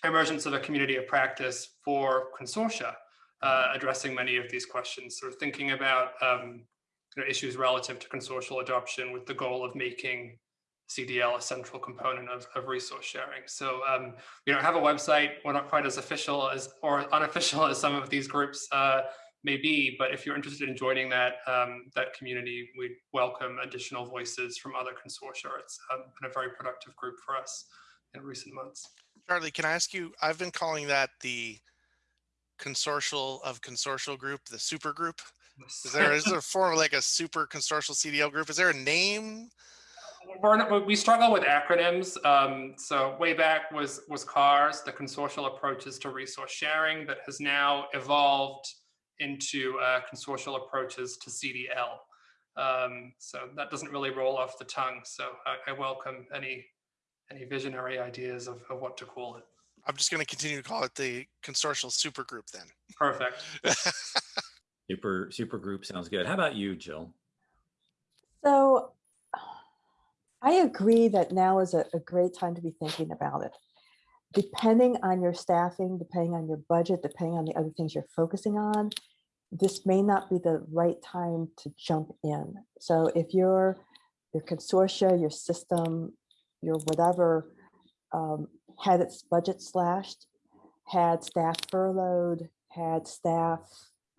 emergence of a community of practice for consortia uh, addressing many of these questions, sort of thinking about um, you know, issues relative to consortial adoption with the goal of making CDL a central component of, of resource sharing. So um, we don't have a website. We're not quite as official as or unofficial as some of these groups uh, may be, but if you're interested in joining that um, that community, we welcome additional voices from other consortia. It's um, been a very productive group for us in recent months. Charlie, can I ask you, I've been calling that the consortial of consortial group, the super group. Is there, is there a form like a super consortial CDL group? Is there a name? Not, we struggle with acronyms. Um, so way back was was CARS, the consortial approaches to resource sharing that has now evolved into uh, consortial approaches to CDL. Um, so that doesn't really roll off the tongue. So I, I welcome any any visionary ideas of, of what to call it. I'm just going to continue to call it the consortial supergroup then. Perfect. super super group sounds good. How about you, Jill? So I agree that now is a, a great time to be thinking about it. Depending on your staffing, depending on your budget, depending on the other things you're focusing on, this may not be the right time to jump in. So if your your consortia, your system, your whatever um, had its budget slashed, had staff furloughed, had staff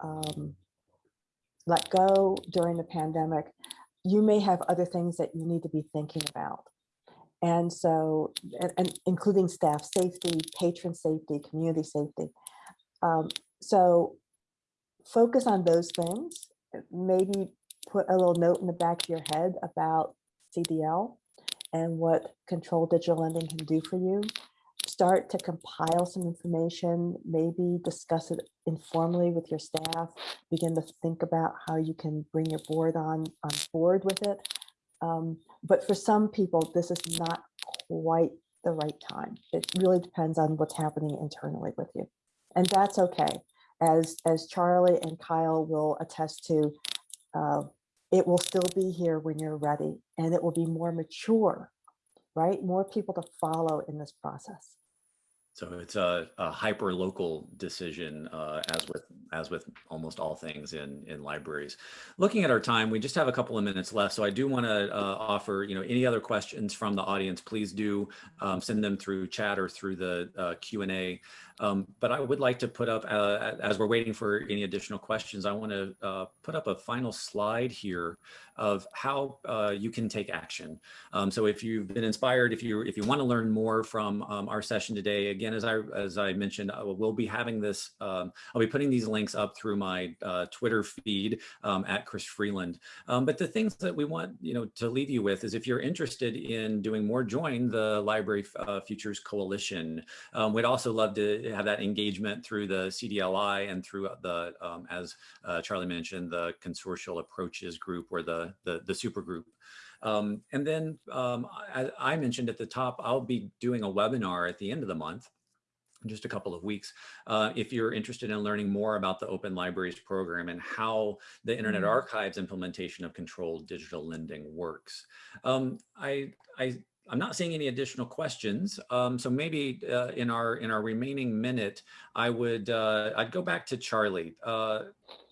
um, let go during the pandemic, you may have other things that you need to be thinking about. And so, and, and including staff safety, patron safety, community safety. Um, so focus on those things, maybe put a little note in the back of your head about CDL and what controlled digital lending can do for you. Start to compile some information, maybe discuss it informally with your staff, begin to think about how you can bring your board on, on board with it. Um, but for some people, this is not quite the right time. It really depends on what's happening internally with you. And that's okay. As, as Charlie and Kyle will attest to, uh, it will still be here when you're ready and it will be more mature, right? More people to follow in this process. So it's a, a hyper local decision, uh, as with as with almost all things in in libraries. Looking at our time, we just have a couple of minutes left, so I do want to uh, offer you know any other questions from the audience. Please do um, send them through chat or through the uh, Q and A. Um, but I would like to put up, uh, as we're waiting for any additional questions, I want to uh, put up a final slide here of how uh, you can take action. Um, so if you've been inspired, if you if you want to learn more from um, our session today, again, as I as I mentioned, I we'll be having this. Um, I'll be putting these links up through my uh, Twitter feed um, at Chris Freeland. Um, but the things that we want you know to leave you with is if you're interested in doing more, join the Library uh, Futures Coalition. Um, we'd also love to have that engagement through the CDLI and through the as uh, Charlie mentioned the consortial approaches group or the the, the, super group. Um, and then um, I, I, mentioned at the top, I'll be doing a webinar at the end of the month just a couple of weeks. Uh, if you're interested in learning more about the Open Libraries program and how the Internet mm-hmm. Archive's implementation of controlled digital lending works. Um, I, I I'm not seeing any additional questions. Um, so maybe uh, in our in our remaining minute, I would uh, I'd go back to Charlie. Uh,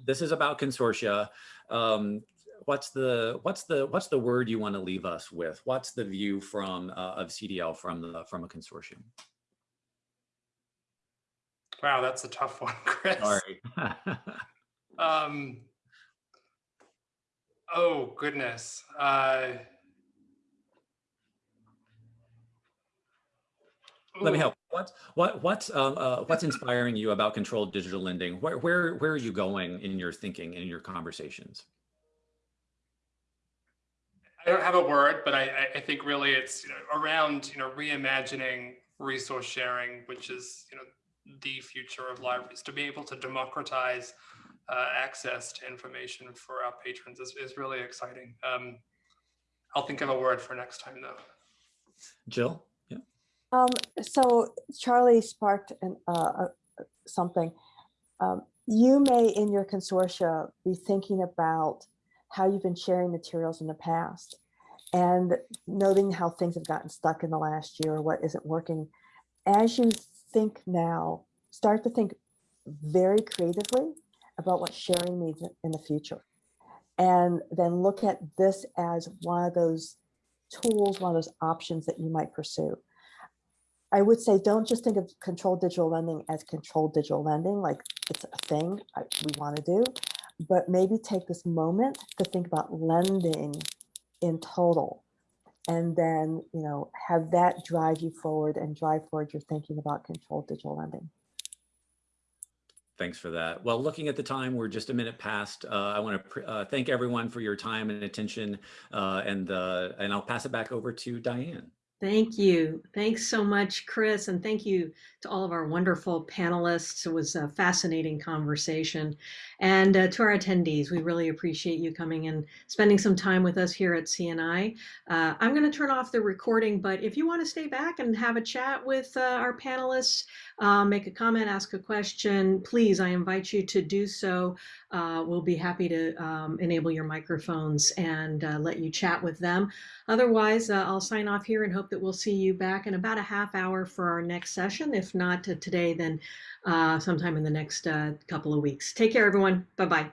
this is about consortia. Um, what's the what's the what's the word you want to leave us with? What's the view from uh, of CDL from the from a consortium? Wow, that's a tough one, Chris. Sorry. um, oh goodness. Uh, Let me help. What's what what's um, uh, what's inspiring you about controlled digital lending? Where where where are you going in your thinking in your conversations? I don't have a word, but I, I think really it's you know, around you know reimagining resource sharing, which is you know the future of libraries. To be able to democratize uh, access to information for our patrons is, is really exciting. Um, I'll think of a word for next time though. Jill? Yeah. Um, so Charlie sparked an, uh, uh, something. Um, you may in your consortia be thinking about how you've been sharing materials in the past and noting how things have gotten stuck in the last year, or what isn't working. As you think now, start to think very creatively about what sharing means in the future. And then look at this as one of those tools, one of those options that you might pursue. I would say don't just think of controlled digital lending as controlled digital lending, like it's a thing we want to do, but maybe take this moment to think about lending in total and then you know have that drive you forward and drive forward your thinking about controlled digital lending. Thanks for that. Well, looking at the time, we're just a minute past. Uh, I want to uh, thank everyone for your time and attention, uh, and uh, and I'll pass it back over to Diane. Thank you. Thanks so much, Chris. And thank you to all of our wonderful panelists. It was a fascinating conversation. And uh, to our attendees, we really appreciate you coming and spending some time with us here at CNI. Uh, I'm going to turn off the recording, but if you want to stay back and have a chat with uh, our panelists, uh, make a comment, ask a question, please, I invite you to do so. Uh, we'll be happy to um, enable your microphones and uh, let you chat with them. Otherwise, uh, I'll sign off here and hope that we'll see you back in about a half hour for our next session. If not uh, today, then uh, sometime in the next couple of weeks. Take care, everyone. Bye-bye.